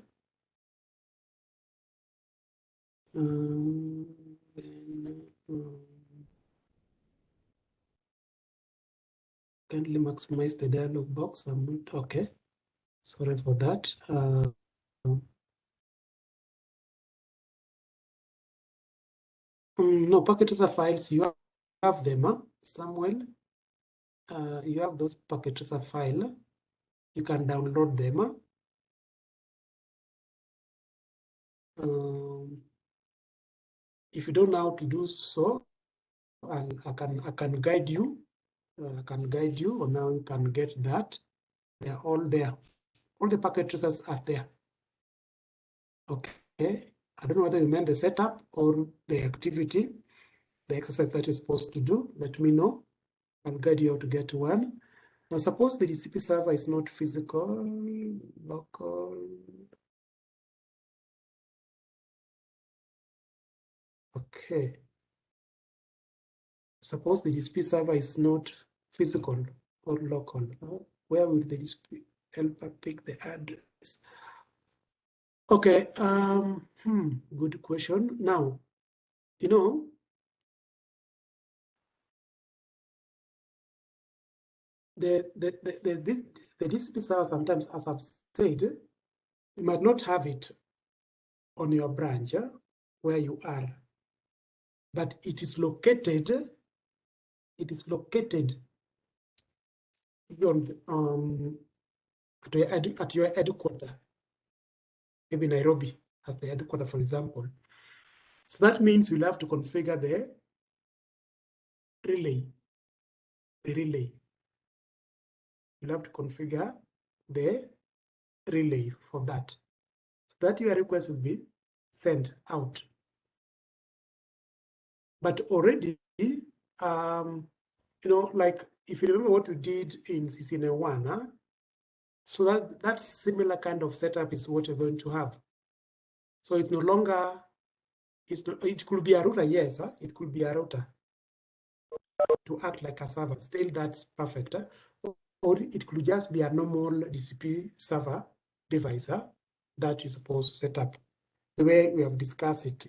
Um, then, um, kindly maximize the dialog box. I'm not okay. Sorry for that. Uh, mm, no, packet tracer files, you have them, huh? Samuel. Uh, you have those packet tracer file. You can download them. Um, if you don't know how to do so, I'll, I can I can guide you. Uh, I can guide you on now you can get that. They're all there. All the packet are there. Okay. I don't know whether you meant the setup or the activity, the exercise that you're supposed to do. Let me know. I'll guide you how to get one. Now, suppose the DHCP server is not physical, local. Okay. Suppose the DHCP server is not physical or local. Where will the DHCP helper pick the address? Okay, um, hmm, good question. Now, you know, the, the, the, the, the, DHCP server sometimes, as I've said, you might not have it on your branch where you are, but it is located, it is located on, um, at, your, at your headquarters maybe Nairobi as the headquarter, for example. So that means we'll have to configure the relay, the relay. You'll have to configure the relay for that. So that your request will be sent out. But already, um, you know, like if you remember what we did in CCNA 1, huh? So that, that similar kind of setup is what you're going to have. So it's no longer, it's not, it could be a router, yes, huh? it could be a router to act like a server. Still, that's perfect. Huh? Or it could just be a normal DHCP server device huh? that you're supposed to set up the way we have discussed it.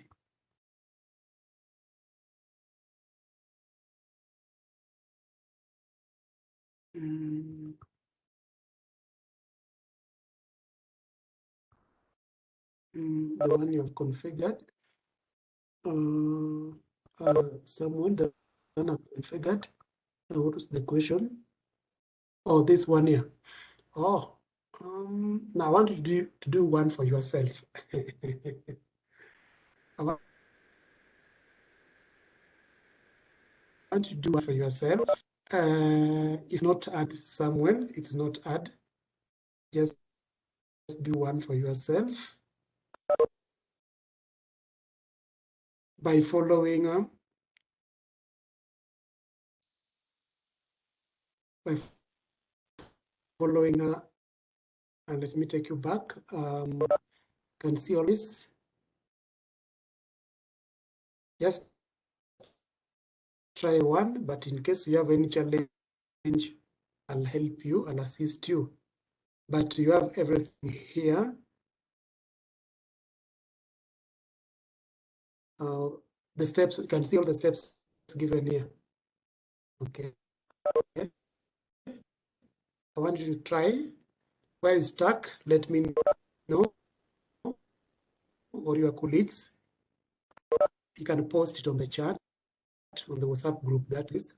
Mm. Mm, the one you have configured. Uh, uh, someone that configured. Uh, what was the question? Oh, this one here. Oh, um, now I want to do to do one for yourself. I want to do one for yourself. Uh, it's not add someone. It's not add. Just do one for yourself. by following uh, by following uh, and let me take you back um, can see all this just try one but in case you have any challenge I'll help you I'll assist you but you have everything here uh, the steps, you can see all the steps given here. Okay. okay. I want you to try. Where you stuck, let me know, or your colleagues. You can post it on the chat, on the WhatsApp group, that is.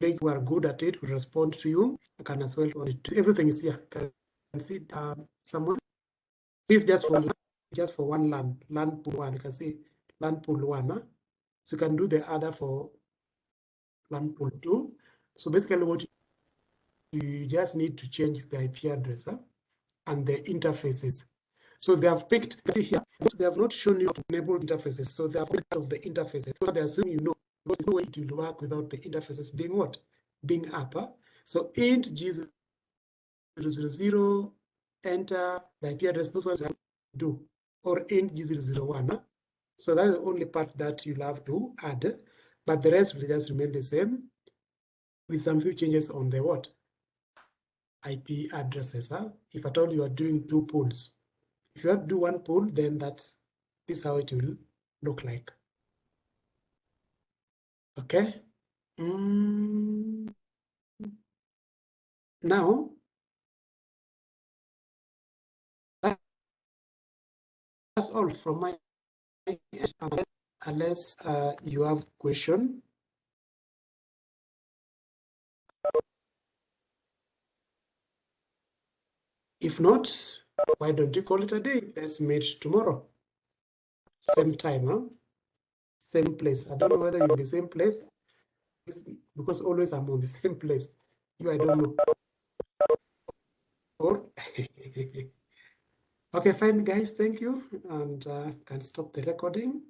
They who are good at it will respond to you. I can as well on it. Everything is here. You can see um, someone. This just for just for one LAN, LAN pool one. You can see LAN pool one. Huh? So you can do the other for LAN pool two. So basically what you just need to change the IP address huh? and the interfaces. So they have picked, see here, they have not shown you to enable interfaces. So they have picked of the interfaces. So they assume you know, there's no way it will work without the interfaces being what? Being up. So int G000, enter the IP address, those ones do, or int G001. Huh? So that's the only part that you'll have to add, but the rest will just remain the same with some few changes on the what? IP addresses. Huh? If at all you are doing two pools. If you have to do one pool, then that's this how it will look like. Okay. Mm. Now, that's all from my unless uh, you have question. If not, why don't you call it a day? Let's meet tomorrow. Same time, huh? Same place. I don't know whether you're in the same place because always I'm on the same place. You, I don't know. Or Okay, fine, guys. Thank you. And uh, can stop the recording.